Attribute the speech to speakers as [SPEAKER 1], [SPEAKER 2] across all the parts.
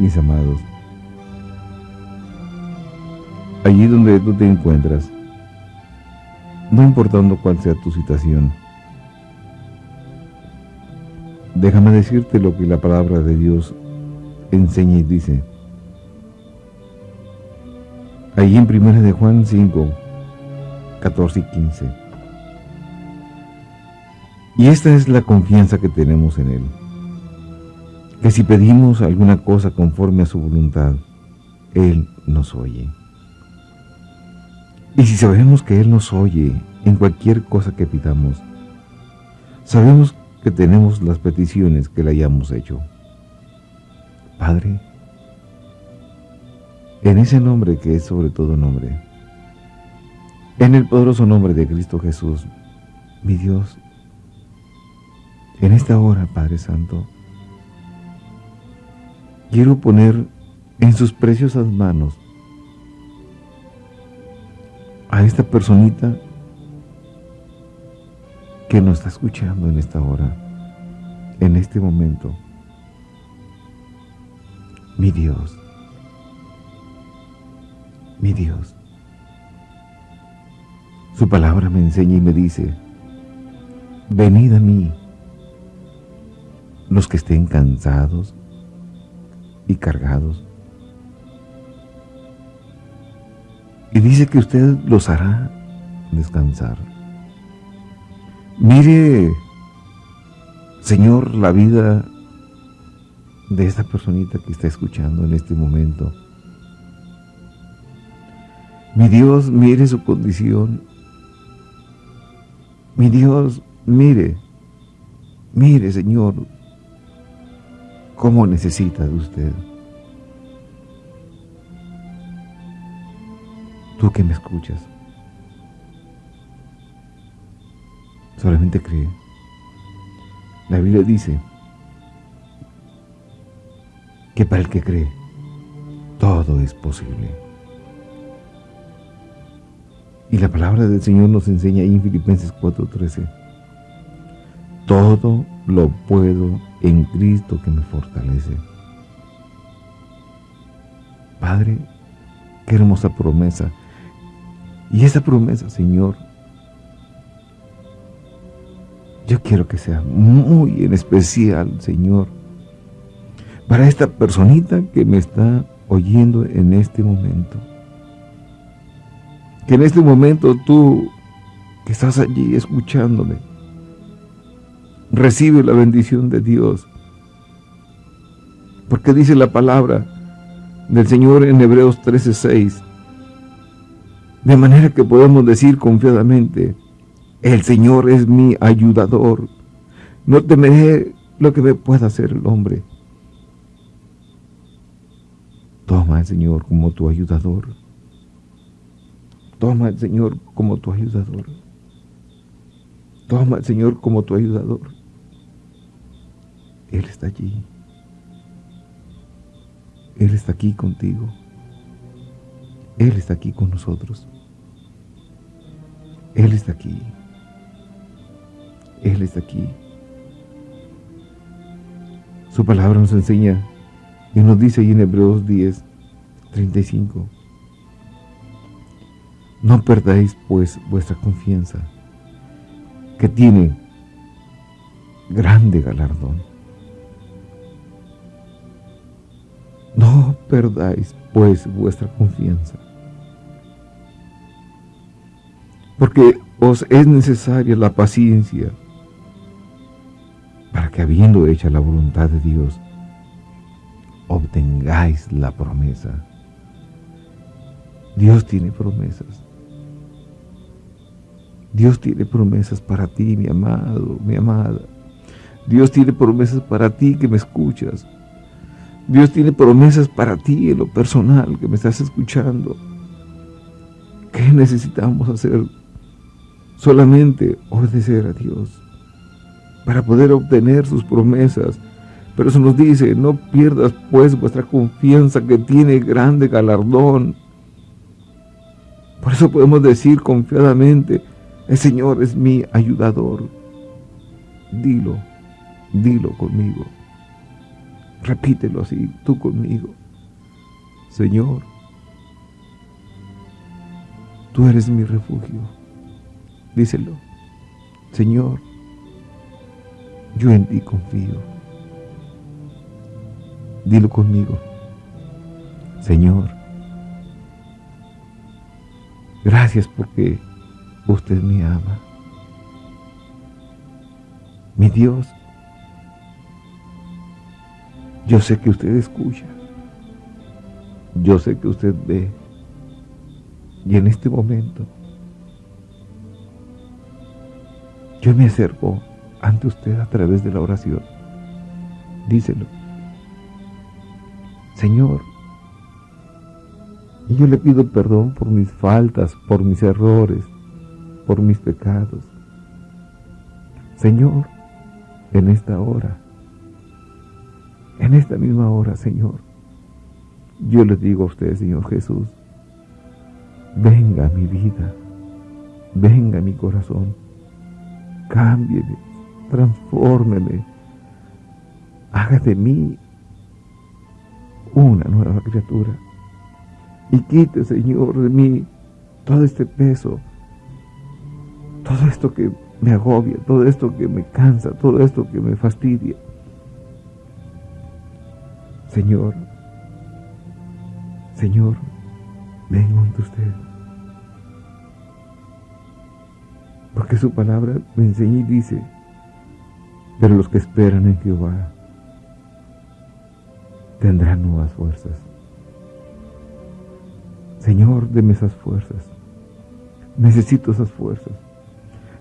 [SPEAKER 1] mis amados. Allí donde tú te encuentras, no importando cuál sea tu situación, déjame decirte lo que la palabra de Dios enseña y dice. Allí en 1 de Juan 5, 14 y 15. Y esta es la confianza que tenemos en Él. Que si pedimos alguna cosa conforme a su voluntad, Él nos oye. Y si sabemos que Él nos oye en cualquier cosa que pidamos, sabemos que tenemos las peticiones que le hayamos hecho. Padre, en ese nombre que es sobre todo nombre, en el poderoso nombre de Cristo Jesús, mi Dios, en esta hora, Padre Santo, quiero poner en sus preciosas manos a esta personita que nos está escuchando en esta hora, en este momento. Mi Dios, mi Dios. Su palabra me enseña y me dice, venid a mí, los que estén cansados y cargados. Y dice que usted los hará descansar. Mire, Señor, la vida de esta personita que está escuchando en este momento. Mi Dios, mire su condición. Mi Dios, mire, mire, Señor, cómo necesita de usted. Tú que me escuchas. Solamente cree. La Biblia dice que para el que cree, todo es posible. Y la palabra del Señor nos enseña en Filipenses 4:13, todo lo puedo en Cristo que me fortalece. Padre, qué hermosa promesa. Y esa promesa, Señor, Yo quiero que sea muy en especial, Señor, para esta personita que me está oyendo en este momento. Que en este momento tú, que estás allí escuchándome, recibe la bendición de Dios. Porque dice la palabra del Señor en Hebreos 13:6, de manera que podemos decir confiadamente, el Señor es mi ayudador. No temeré lo que me pueda hacer el hombre. Toma al Señor como tu ayudador. Toma al Señor como tu ayudador. Toma al Señor como tu ayudador. Él está allí. Él está aquí contigo. Él está aquí con nosotros. Él está aquí. Él está aquí. Su palabra nos enseña y nos dice ahí en Hebreos 10, 35. No perdáis pues vuestra confianza, que tiene grande galardón. No perdáis pues vuestra confianza, porque os es necesaria la paciencia para que habiendo hecha la voluntad de Dios, obtengáis la promesa. Dios tiene promesas. Dios tiene promesas para ti, mi amado, mi amada. Dios tiene promesas para ti que me escuchas. Dios tiene promesas para ti en lo personal que me estás escuchando. ¿Qué necesitamos hacer? Solamente obedecer a Dios para poder obtener sus promesas. Pero eso nos dice, no pierdas pues vuestra confianza que tiene grande galardón. Por eso podemos decir confiadamente, el Señor es mi ayudador. Dilo, dilo conmigo. Repítelo así, tú conmigo. Señor, tú eres mi refugio. Díselo. Señor, yo en ti confío. Dilo conmigo. Señor, gracias porque usted me ama. Mi Dios, yo sé que usted escucha. Yo sé que usted ve. Y en este momento, yo me acerco ante usted a través de la oración. Díselo. Señor, yo le pido perdón por mis faltas, por mis errores, por mis pecados. Señor, en esta hora, en esta misma hora, Señor, yo le digo a usted, Señor Jesús, venga mi vida, venga mi corazón, cámbieme, transfórmeme, haga de mí una nueva criatura y quite, Señor, de mí todo este peso, todo esto que me agobia, todo esto que me cansa, todo esto que me fastidia. Señor, Señor, vengo ante usted. Porque su palabra me enseña y dice, pero los que esperan en Jehová tendrán nuevas fuerzas. Señor, deme esas fuerzas. Necesito esas fuerzas.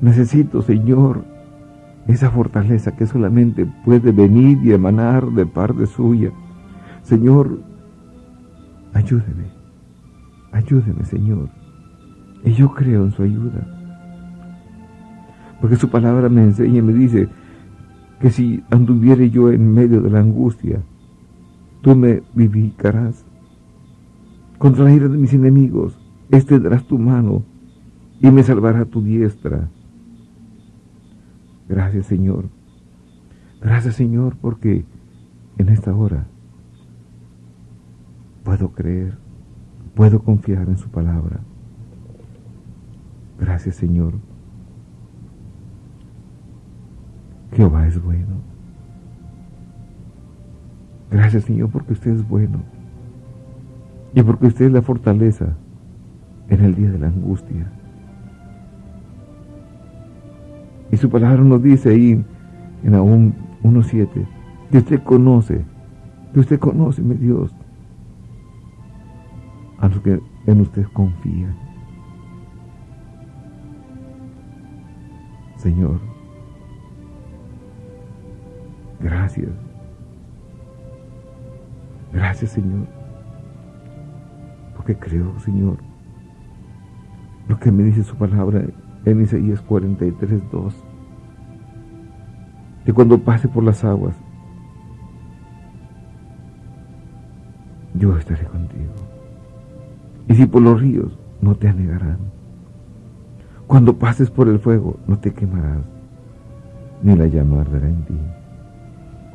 [SPEAKER 1] Necesito, Señor, esa fortaleza que solamente puede venir y emanar de parte suya. Señor, ayúdeme. Ayúdeme, Señor. Y yo creo en su ayuda. Porque su palabra me enseña y me dice que si anduviere yo en medio de la angustia, tú me vivificarás contra la ira de mis enemigos, extenderás tu mano y me salvará tu diestra. Gracias Señor. Gracias Señor porque en esta hora puedo creer, puedo confiar en su palabra. Gracias Señor. Jehová es bueno. Gracias Señor porque usted es bueno. Y porque usted es la fortaleza en el día de la angustia. Y su palabra nos dice ahí en aún 1.7 que usted conoce, que usted conoce, mi Dios, que en usted confían. Señor, gracias. Gracias, Señor que creo, Señor, lo que me dice su palabra en Isaías 43, 2, que cuando pase por las aguas, yo estaré contigo. Y si por los ríos, no te anegarán. Cuando pases por el fuego, no te quemarás, ni la llama arderá en ti.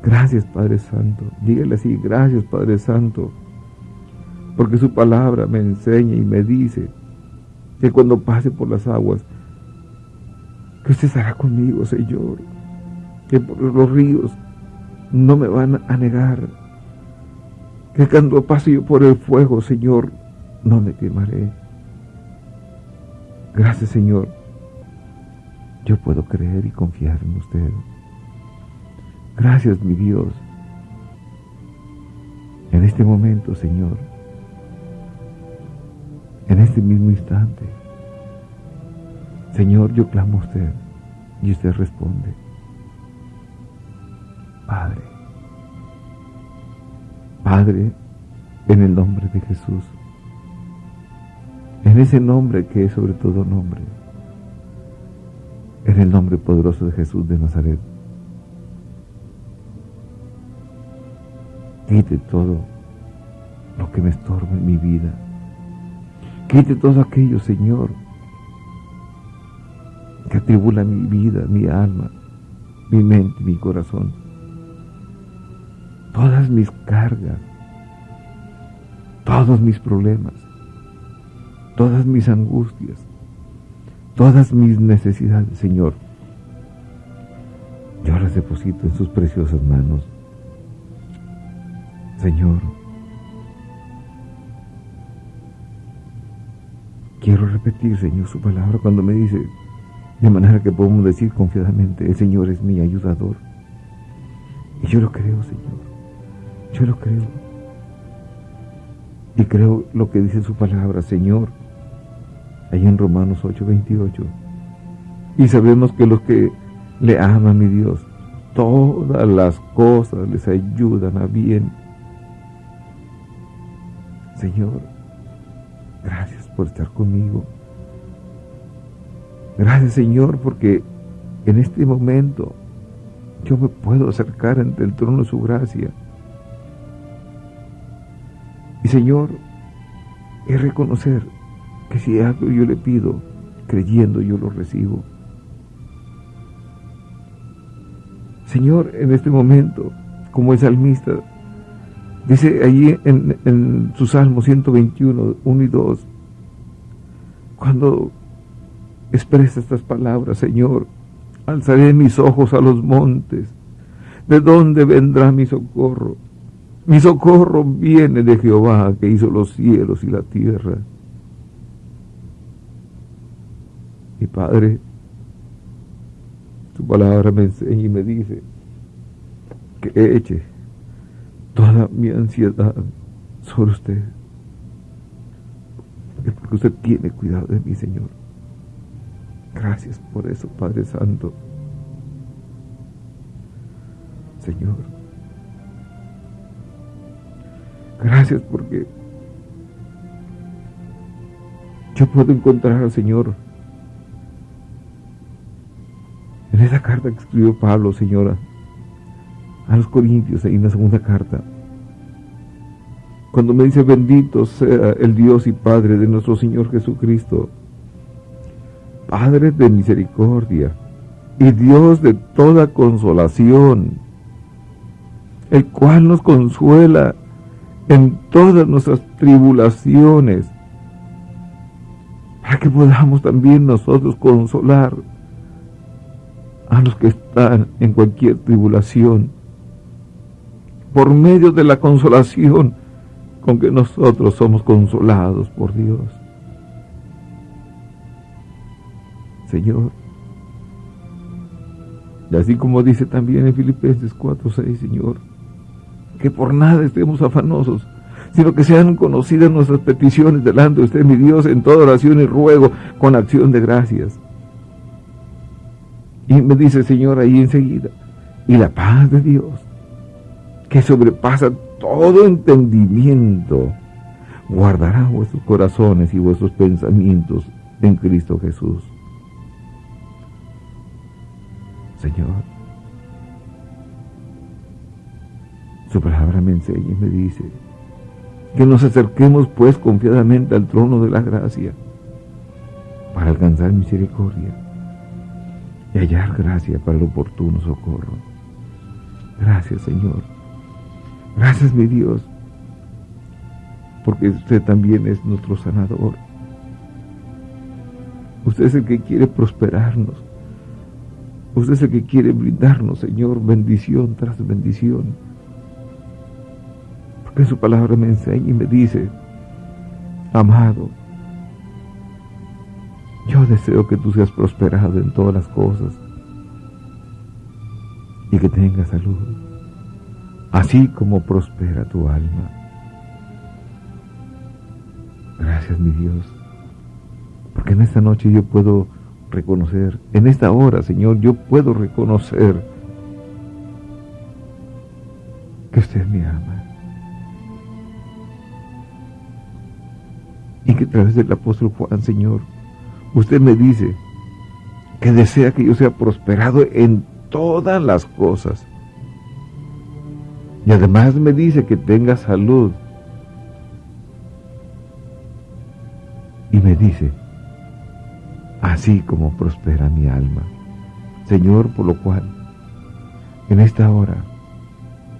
[SPEAKER 1] Gracias, Padre Santo. Dígale así, gracias, Padre Santo porque su palabra me enseña y me dice que cuando pase por las aguas, que usted estará conmigo, Señor, que por los ríos no me van a negar, que cuando pase yo por el fuego, Señor, no me quemaré. Gracias, Señor. Yo puedo creer y confiar en usted. Gracias, mi Dios. En este momento, Señor, en este mismo instante. Señor, yo clamo a usted y usted responde. Padre, Padre, en el nombre de Jesús, ese nombre que es sobre todo nombre, en el nombre poderoso de Jesús de Nazaret, quite todo lo que me estorbe en mi vida. Quite todo aquello, Señor, que atribula mi vida, mi alma, mi mente, mi corazón. todas mis cargas, todos mis problemas, todas mis angustias, todas mis necesidades, Señor. Yo las deposito en sus preciosas manos. Señor, quiero repetir, Señor, su palabra cuando me dice, de manera que podemos decir confiadamente, el Señor es mi ayudador. Y yo lo creo, Señor. Yo lo creo. Y creo lo que dice su palabra, Señor, ahí en Romanos 8:28. Y sabemos que los que le aman, mi Dios, todas las cosas les ayudan a bien. Señor, gracias por estar conmigo. Gracias Señor porque en este momento yo me puedo acercar ante el trono de su gracia. Y Señor, es reconocer que si algo yo le pido, creyendo yo lo recibo. Señor, en este momento, como el salmista, dice allí en, en su Salmo 121, 1 y 2, cuando expresa estas palabras, Señor. Alzaré mis ojos a los montes. ¿De dónde vendrá mi socorro? Mi socorro viene de Jehová que hizo los cielos y la tierra. Mi Padre, tu palabra me enseña y me dice que eche toda mi ansiedad sobre usted. Es porque usted tiene cuidado de mí, Señor. Gracias por eso, Padre Santo. Señor. Gracias porque yo puedo encontrar al Señor carta que escribió Pablo, Señora, a los Corintios, ahí en la segunda carta. Cuando me dice, bendito sea el Dios y Padre de nuestro Señor Jesucristo, Padre de misericordia y Dios de toda consolación, el cual nos consuela en todas nuestras tribulaciones, para que podamos también nosotros consolar a los que están en cualquier tribulación, por medio de la consolación con que nosotros somos consolados por Dios. Señor. Y así como dice también en Filipenses 4:6, Señor, que por nada estemos afanosos, sino que sean conocidas nuestras peticiones delante de usted, mi Dios, en toda oración y ruego, con acción de gracias. Y me dice, Señor, ahí enseguida, y la paz de Dios, que sobrepasa todo entendimiento, guardará vuestros corazones y vuestros pensamientos en Cristo Jesús. Señor. Su palabra me enseña y me dice que nos acerquemos pues confiadamente al trono de la gracia para alcanzar misericordia y hallar gracia para el oportuno socorro. Gracias Señor. Gracias mi Dios, porque usted también es nuestro sanador. Usted es el que quiere prosperarnos. Usted es el que quiere brindarnos, Señor, bendición tras bendición. Porque su palabra me enseña y me dice, amado, yo deseo que tú seas prosperado en todas las cosas y que tengas salud, así como prospera tu alma. Gracias, mi Dios, porque en esta noche yo puedo reconocer, en esta hora, Señor, yo puedo reconocer que usted me ama. Y que a través del apóstol Juan, Señor, usted me dice que desea que yo sea prosperado en todas las cosas. Y además me dice que tenga salud. Y me dice así como prospera mi alma. Señor, por lo cual, en esta hora,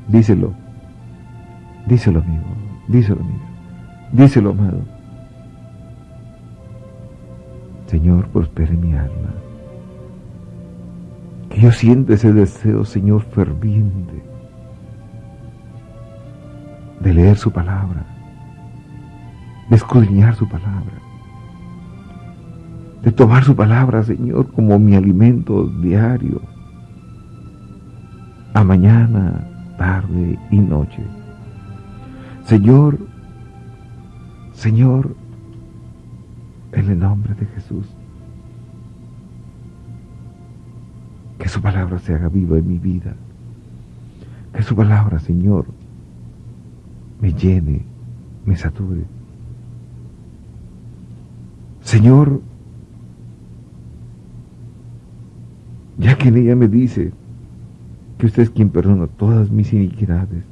[SPEAKER 1] díselo, Díselo, amigo. Díselo, amigo. Díselo, amado. Señor, prospere mi alma. Que yo sienta ese deseo, Señor, ferviente de leer su palabra, de escudriñar su palabra, de tomar su palabra, Señor, como mi alimento diario, a mañana, tarde y noche. Señor, Señor, en el nombre de Jesús, que su palabra se haga viva en mi vida, que su palabra, Señor, me llene, me sature. Señor, ya que en ella me dice que usted es quien perdona todas mis iniquidades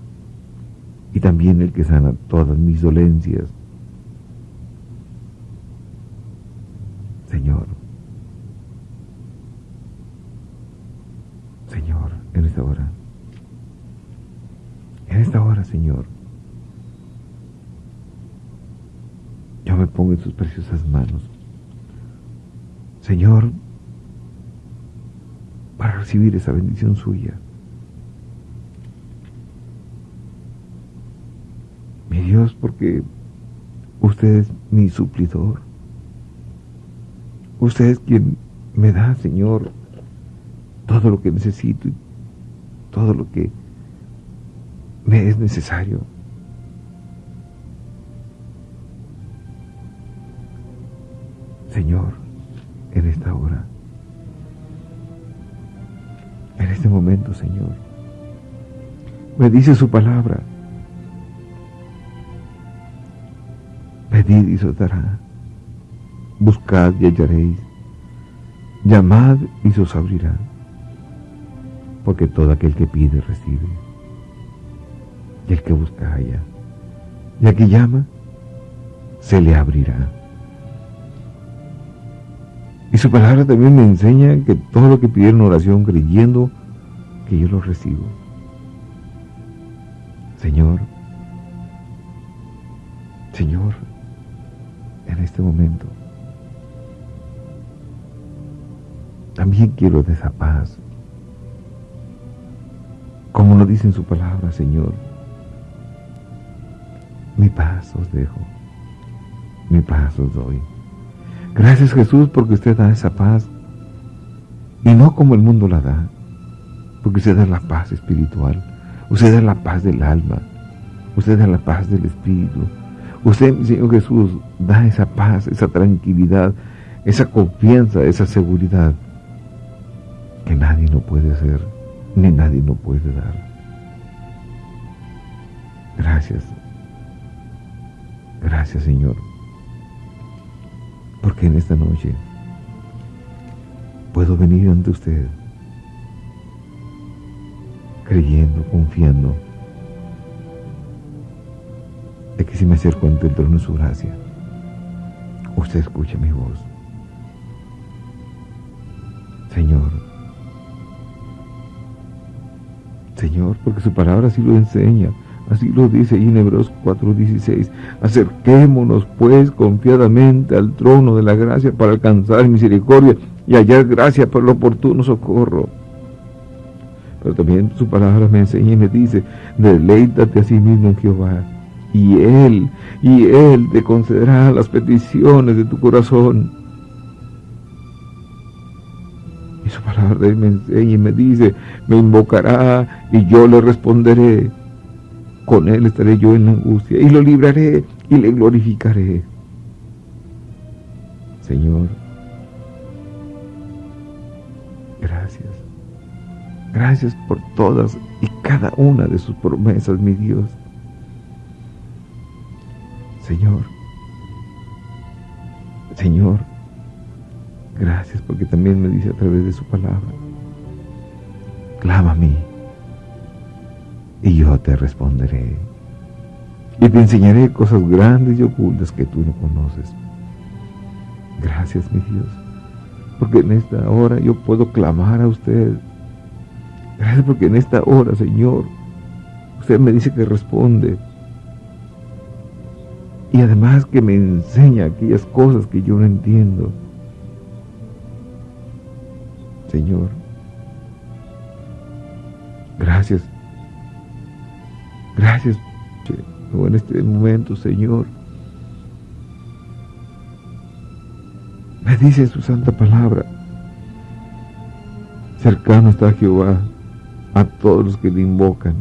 [SPEAKER 1] y también el que sana todas mis dolencias. Señor, Señor, en esta hora, en esta hora, Señor, yo me pongo en tus preciosas manos. Señor, para recibir esa bendición suya. Mi Dios, porque usted es mi suplidor. Usted es quien me da, Señor, todo lo que necesito y todo lo que me es necesario. Señor, en esta hora, en este momento, Señor, me dice su palabra, pedid y os dará, buscad y hallaréis, llamad y se os abrirá, porque todo aquel que pide recibe, y el que busca halla, y al que llama, se le abrirá. Y su palabra también me enseña que todo lo que pidieron oración creyendo que yo lo recibo. Señor, Señor, en este momento, también quiero de esa paz. Como lo dice en su palabra, Señor, mi paz os dejo, mi paz os doy. Gracias Jesús porque usted da esa paz y no como el mundo la da, porque usted da la paz espiritual, usted da la paz del alma, usted da la paz del espíritu. Usted, Señor Jesús, da esa paz, esa tranquilidad, esa confianza, esa seguridad que nadie no puede hacer, ni nadie no puede dar. Gracias. Gracias, Señor porque en esta noche puedo venir ante usted creyendo, confiando de que si me acerco ante el trono de su gracia, usted escucha mi voz. Señor, Señor, porque su palabra así lo enseña. Así lo dice en Hebreos 4:16. Acerquémonos pues confiadamente al trono de la gracia para alcanzar misericordia y hallar gracia para el oportuno socorro. Pero también su palabra me enseña y me dice, deleítate a sí mismo en Jehová. Y Él, y Él te concederá las peticiones de tu corazón. Y su palabra me enseña y me dice, me invocará y yo le responderé con él estaré yo en la angustia y lo libraré y le glorificaré. Señor, gracias. Gracias por todas y cada una de sus promesas, mi Dios. Señor, Señor, gracias porque también me dice a través de su palabra, clama a mí y yo te responderé. Y te enseñaré cosas grandes y ocultas que tú no conoces. Gracias, mi Dios, porque en esta hora yo puedo clamar a usted. Gracias porque en esta hora, Señor, usted me dice que responde Y además que me enseña aquellas cosas que yo no entiendo. Señor, gracias. Gracias en este momento, Señor. Me dice su santa palabra. Cercano está Jehová a todos los que le invocan.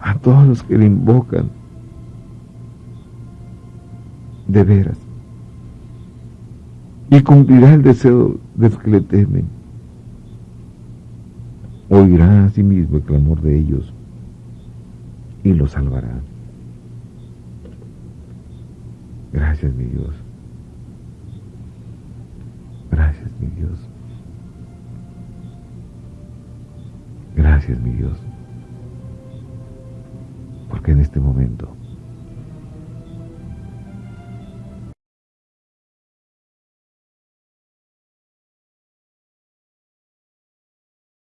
[SPEAKER 1] A todos los que le invocan. De veras. Y cumplirá el deseo de los que le temen. Oirá a sí mismo el clamor de ellos y lo salvará. Gracias, mi Dios. Gracias, mi Dios. Gracias, mi Dios. Porque en este momento